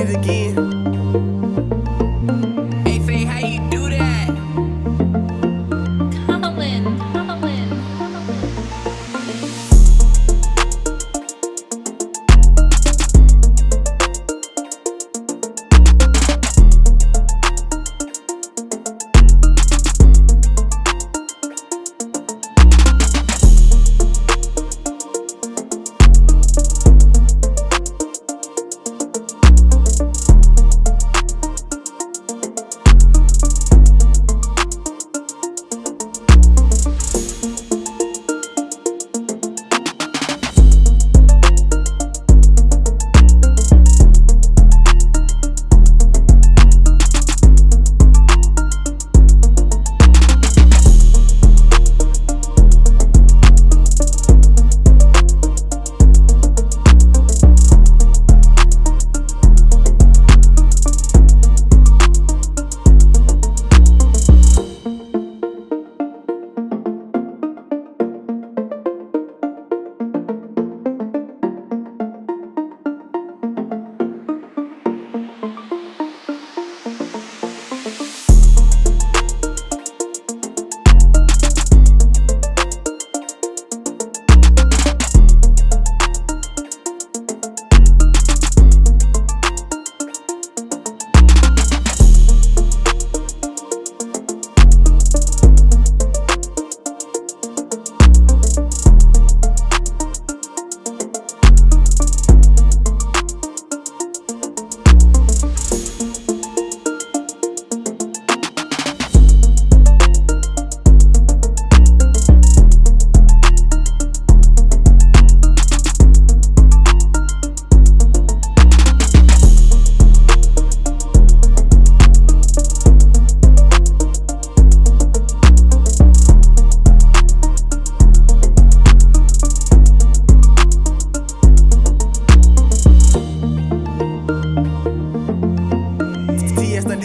it again.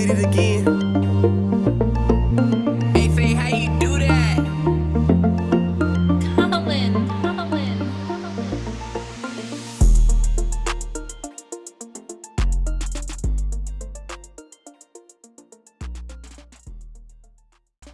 Did it again.